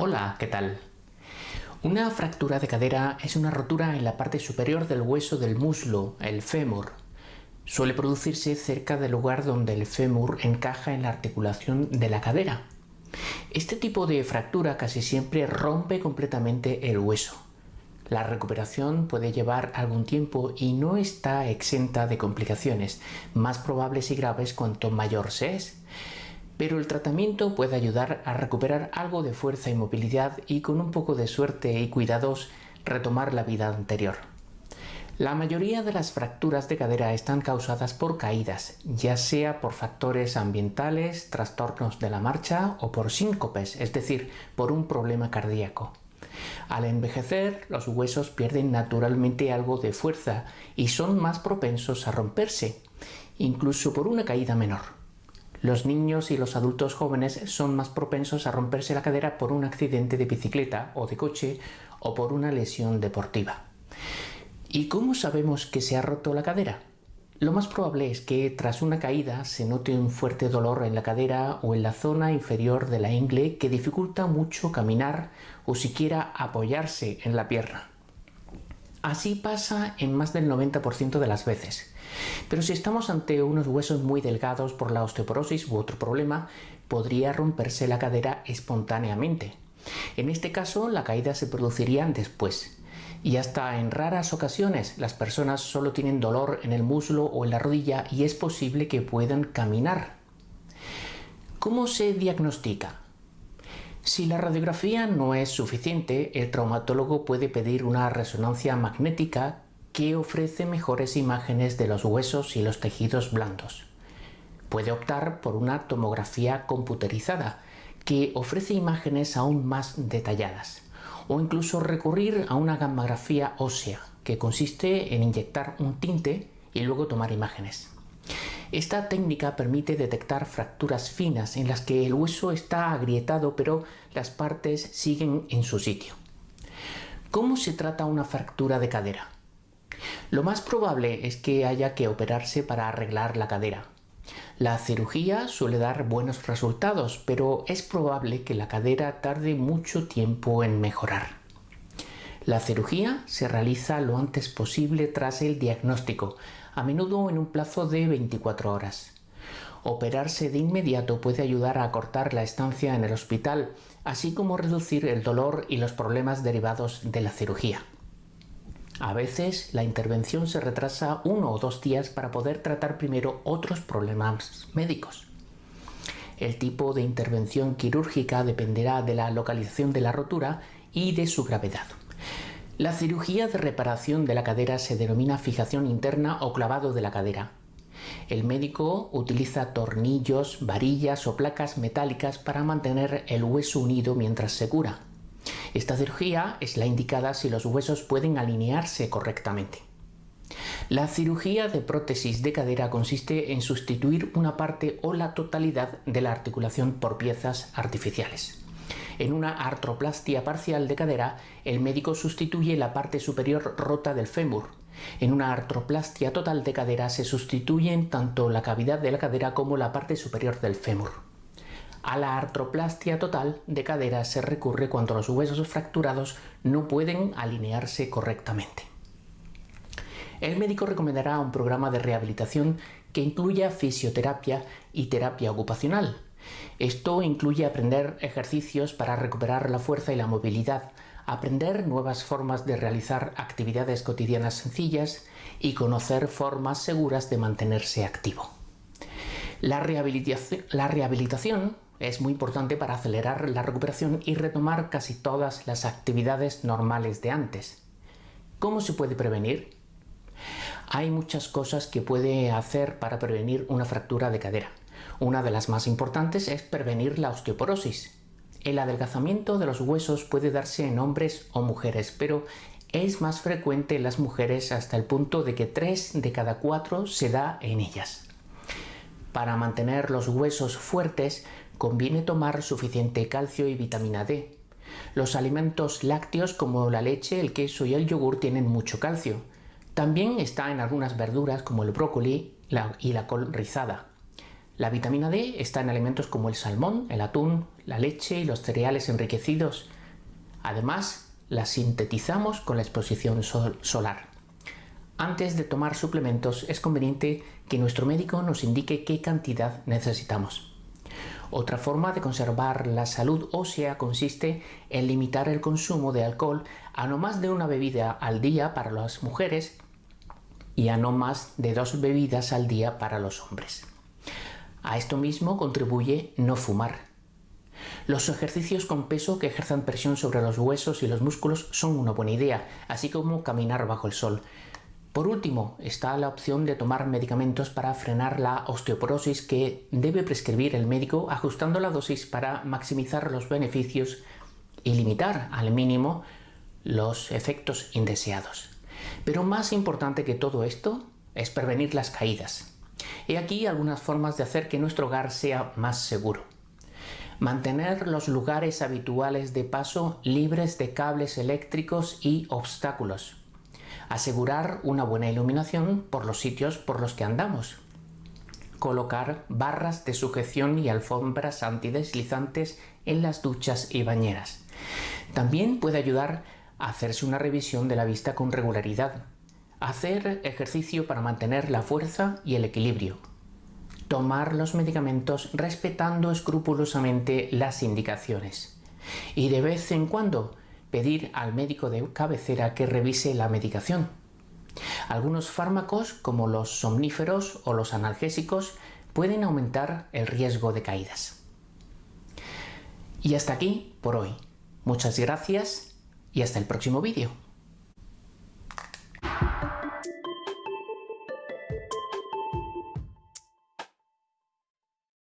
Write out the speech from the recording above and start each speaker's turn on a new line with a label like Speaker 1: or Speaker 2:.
Speaker 1: Hola, ¿qué tal? Una fractura de cadera es una rotura en la parte superior del hueso del muslo, el fémur. Suele producirse cerca del lugar donde el fémur encaja en la articulación de la cadera. Este tipo de fractura casi siempre rompe completamente el hueso. La recuperación puede llevar algún tiempo y no está exenta de complicaciones, más probables y graves cuanto mayor se es pero el tratamiento puede ayudar a recuperar algo de fuerza y movilidad y con un poco de suerte y cuidados retomar la vida anterior. La mayoría de las fracturas de cadera están causadas por caídas, ya sea por factores ambientales, trastornos de la marcha o por síncopes, es decir, por un problema cardíaco. Al envejecer, los huesos pierden naturalmente algo de fuerza y son más propensos a romperse, incluso por una caída menor. Los niños y los adultos jóvenes son más propensos a romperse la cadera por un accidente de bicicleta o de coche o por una lesión deportiva. ¿Y cómo sabemos que se ha roto la cadera? Lo más probable es que tras una caída se note un fuerte dolor en la cadera o en la zona inferior de la ingle que dificulta mucho caminar o siquiera apoyarse en la pierna. Así pasa en más del 90% de las veces. Pero si estamos ante unos huesos muy delgados por la osteoporosis u otro problema, podría romperse la cadera espontáneamente. En este caso, la caída se produciría después. Y hasta en raras ocasiones las personas solo tienen dolor en el muslo o en la rodilla y es posible que puedan caminar. ¿Cómo se diagnostica? Si la radiografía no es suficiente, el traumatólogo puede pedir una resonancia magnética que ofrece mejores imágenes de los huesos y los tejidos blandos. Puede optar por una tomografía computerizada, que ofrece imágenes aún más detalladas, o incluso recurrir a una gammagrafía ósea, que consiste en inyectar un tinte y luego tomar imágenes. Esta técnica permite detectar fracturas finas en las que el hueso está agrietado pero las partes siguen en su sitio. ¿Cómo se trata una fractura de cadera? Lo más probable es que haya que operarse para arreglar la cadera. La cirugía suele dar buenos resultados, pero es probable que la cadera tarde mucho tiempo en mejorar. La cirugía se realiza lo antes posible tras el diagnóstico, a menudo en un plazo de 24 horas. Operarse de inmediato puede ayudar a acortar la estancia en el hospital, así como reducir el dolor y los problemas derivados de la cirugía. A veces la intervención se retrasa uno o dos días para poder tratar primero otros problemas médicos. El tipo de intervención quirúrgica dependerá de la localización de la rotura y de su gravedad. La cirugía de reparación de la cadera se denomina fijación interna o clavado de la cadera. El médico utiliza tornillos, varillas o placas metálicas para mantener el hueso unido mientras se cura. Esta cirugía es la indicada si los huesos pueden alinearse correctamente. La cirugía de prótesis de cadera consiste en sustituir una parte o la totalidad de la articulación por piezas artificiales. En una artroplastia parcial de cadera, el médico sustituye la parte superior rota del fémur. En una artroplastia total de cadera se sustituyen tanto la cavidad de la cadera como la parte superior del fémur. A la artroplastia total de cadera se recurre cuando los huesos fracturados no pueden alinearse correctamente. El médico recomendará un programa de rehabilitación que incluya fisioterapia y terapia ocupacional. Esto incluye aprender ejercicios para recuperar la fuerza y la movilidad, aprender nuevas formas de realizar actividades cotidianas sencillas y conocer formas seguras de mantenerse activo. La rehabilitación, es muy importante para acelerar la recuperación y retomar casi todas las actividades normales de antes. ¿Cómo se puede prevenir? Hay muchas cosas que puede hacer para prevenir una fractura de cadera. Una de las más importantes es prevenir la osteoporosis. El adelgazamiento de los huesos puede darse en hombres o mujeres, pero es más frecuente en las mujeres hasta el punto de que 3 de cada 4 se da en ellas. Para mantener los huesos fuertes conviene tomar suficiente calcio y vitamina D. Los alimentos lácteos como la leche, el queso y el yogur tienen mucho calcio. También está en algunas verduras como el brócoli y la col rizada. La vitamina D está en alimentos como el salmón, el atún, la leche y los cereales enriquecidos. Además, la sintetizamos con la exposición solar. Antes de tomar suplementos es conveniente que nuestro médico nos indique qué cantidad necesitamos. Otra forma de conservar la salud ósea consiste en limitar el consumo de alcohol a no más de una bebida al día para las mujeres y a no más de dos bebidas al día para los hombres. A esto mismo contribuye no fumar. Los ejercicios con peso que ejerzan presión sobre los huesos y los músculos son una buena idea, así como caminar bajo el sol. Por último, está la opción de tomar medicamentos para frenar la osteoporosis que debe prescribir el médico ajustando la dosis para maximizar los beneficios y limitar al mínimo los efectos indeseados. Pero más importante que todo esto es prevenir las caídas. He aquí algunas formas de hacer que nuestro hogar sea más seguro. Mantener los lugares habituales de paso libres de cables eléctricos y obstáculos. Asegurar una buena iluminación por los sitios por los que andamos. Colocar barras de sujeción y alfombras antideslizantes en las duchas y bañeras. También puede ayudar a hacerse una revisión de la vista con regularidad. Hacer ejercicio para mantener la fuerza y el equilibrio tomar los medicamentos respetando escrupulosamente las indicaciones y de vez en cuando pedir al médico de cabecera que revise la medicación. Algunos fármacos como los somníferos o los analgésicos pueden aumentar el riesgo de caídas. Y hasta aquí por hoy. Muchas gracias y hasta el próximo vídeo.